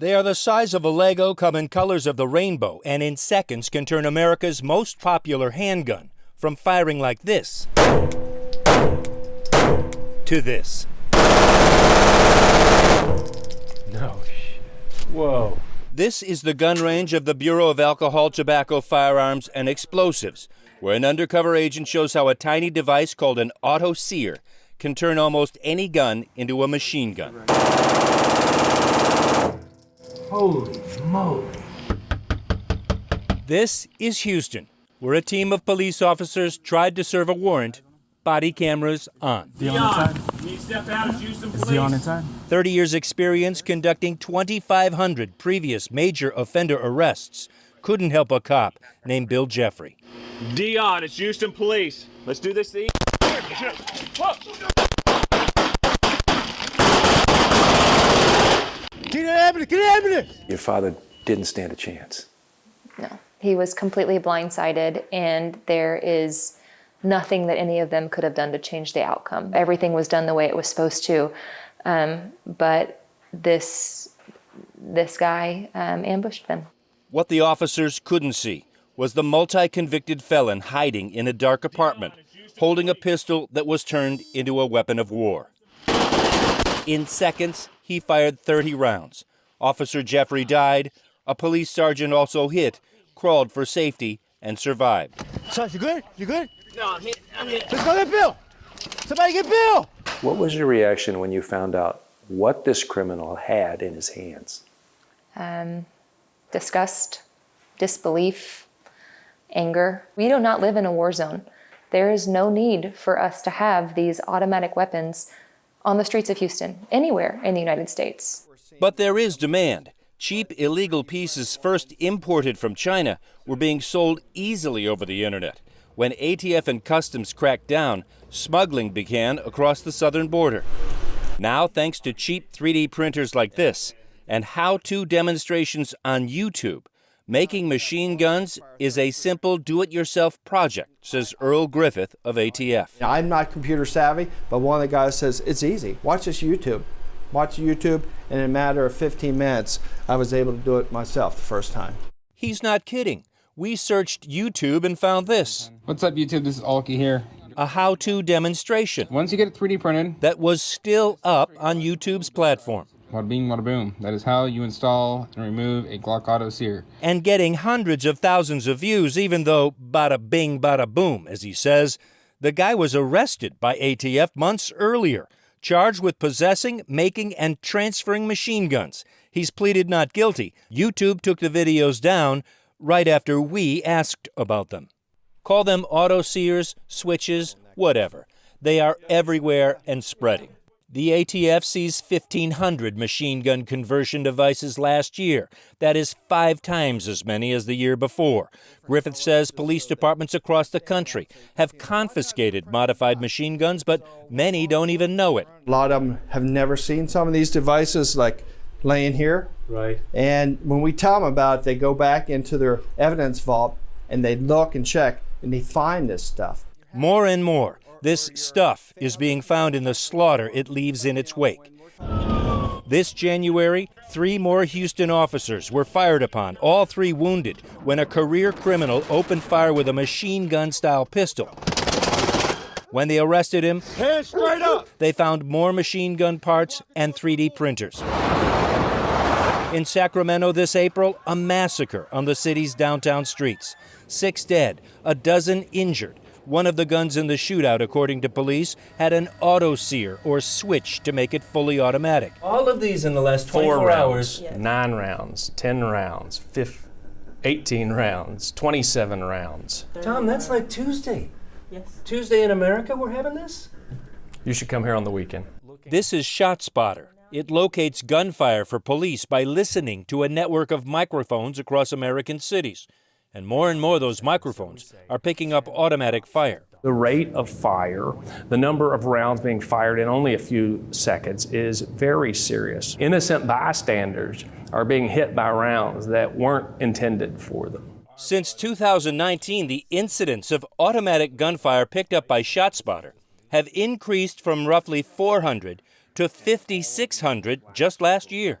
They are the size of a Lego, come in colors of the rainbow, and in seconds can turn America's most popular handgun from firing like this to this. No shit. Whoa. This is the gun range of the Bureau of Alcohol, Tobacco, Firearms, and Explosives, where an undercover agent shows how a tiny device called an auto sear can turn almost any gun into a machine gun. Holy moly. This is Houston, where a team of police officers tried to serve a warrant, body cameras on. Dion, can you step out of Houston, please? Is Dion inside? 30 years experience conducting 2,500 previous major offender arrests couldn't help a cop named Bill Jeffrey. Dion, it's Houston Police. Let's do this the Get an ambulance! Get an ambulance! Your father didn't stand a chance. No, he was completely blindsided, and there is nothing that any of them could have done to change the outcome. Everything was done the way it was supposed to, um, but this this guy um, ambushed them. What the officers couldn't see was the multi convicted felon hiding in a dark apartment, holding a pistol that was turned into a weapon of war. In seconds, he fired 30 rounds. Officer Jeffrey died. A police sergeant also hit, crawled for safety, and survived. Sarge, you good? You good? No, I'm hit. I'm hit. Let's go get Bill! Somebody get Bill! What was your reaction when you found out what this criminal had in his hands? Um, disgust, disbelief, anger. We do not live in a war zone. There is no need for us to have these automatic weapons on the streets of Houston, anywhere in the United States. But there is demand. Cheap illegal pieces first imported from China were being sold easily over the internet. When ATF and Customs cracked down, smuggling began across the southern border. Now, thanks to cheap 3D printers like this and how to demonstrations on YouTube, making machine guns is a simple do it yourself project, says Earl Griffith of ATF. I'm not computer savvy, but one of the guys says it's easy. Watch this YouTube. Watch YouTube, and in a matter of 15 minutes, I was able to do it myself the first time. He's not kidding. We searched YouTube and found this What's up, YouTube? This is Alki here. a how to demonstration Once you get it 3D printed, that was still up on YouTube's platform bada bing, bada boom. That is how you install and remove a Glock Auto Sear. and getting hundreds of thousands of views, even though bada bing, bada boom, as he says. The guy was arrested by ATF months earlier, charged with possessing, making, and transferring machine guns. He's pleaded not guilty. YouTube took the videos down right after we asked about them. Call them auto sears, switches, whatever. They are everywhere and spreading. The ATF seized 1,500 machine gun conversion devices last year. That is five times as many as the year before. Griffith says police departments across the country have confiscated modified machine guns, but many don't even know it. A lot of them have never seen some of these devices like laying here. Right. And when we tell them about it, they go back into their evidence vault and they look and check and they find this stuff. More and more, this stuff is being found in the slaughter it leaves in its wake. This January, three more Houston officers were fired upon, all three wounded, when a career criminal opened fire with a machine gun style pistol. When they arrested him, Hands straight up! they found more machine gun parts and 3D printers. In Sacramento this April, a massacre on the city's downtown streets. Six dead, a dozen injured. One of the guns in the shootout, according to police, had an auto sear or switch to make it fully automatic. All of these in the last 24 four hours. rounds, nine rounds, 10 rounds, fif- 18 rounds, 27 rounds. Tom, that's like Tuesday. Yes. Tuesday in America, we're having this? You should come here on the weekend. This is ShotSpotter. It locates gunfire for police by listening to a network of microphones across American cities. And more and more those microphones are picking up automatic fire. The rate of fire, the number of rounds being fired in only a few seconds is very serious. Innocent bystanders are being hit by rounds that weren't intended for them. Since 2019, the incidents of automatic gunfire picked up by ShotSpotter have increased from roughly 400 to 5,600 just last year.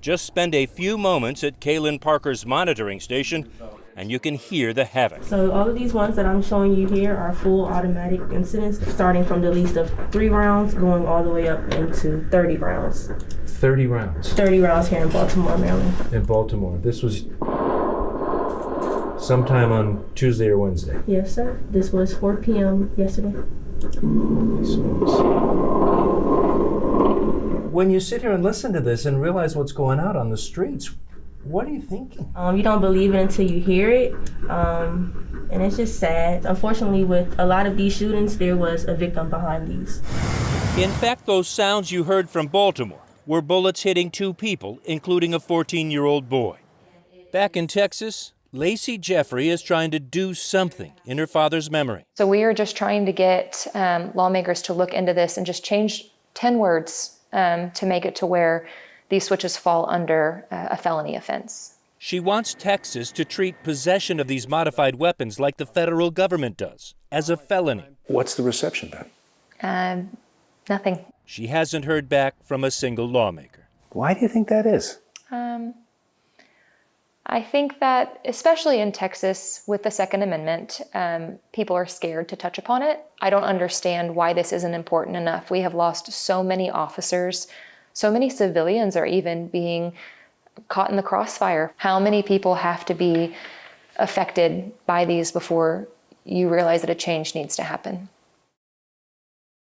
Just spend a few moments at Kaylin Parker's monitoring station and you can hear the havoc. So all of these ones that I'm showing you here are full automatic incidents, starting from the least of three rounds, going all the way up into 30 rounds. 30 rounds 30 rounds here in Baltimore, Maryland. in Baltimore. This was sometime on Tuesday or Wednesday. Yes, sir. This was 4 p.m. yesterday. When you sit here and listen to this and realize what's going out on the streets, what are you thinking? Um, you don't believe it until you hear it, um, and it's just sad. Unfortunately, with a lot of these shootings, there was a victim behind these. In fact, those sounds you heard from Baltimore were bullets hitting two people, including a 14 year old boy. Back in Texas, Lacey Jeffrey is trying to do something in her father's memory. So we are just trying to get um, lawmakers to look into this and just change 10 words um, to make it to where these switches fall under uh, a felony offense. She wants Texas to treat possession of these modified weapons like the federal government does, as a felony. What's the reception been? Um, nothing. She hasn't heard back from a single lawmaker. Why do you think that is? Um, I think that, especially in Texas with the Second Amendment, um, people are scared to touch upon it. I don't understand why this isn't important enough. We have lost so many officers, so many civilians are even being caught in the crossfire. How many people have to be affected by these before you realize that a change needs to happen?